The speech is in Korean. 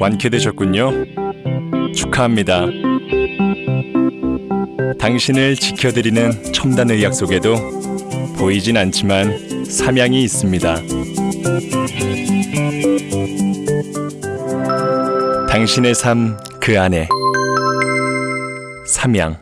완쾌되셨군요. 축하합니다. 당신을 지켜드리는 첨단의 약속에도 보이진 않지만 삼양이 있습니다. 당신의 삶 그 안에 삼양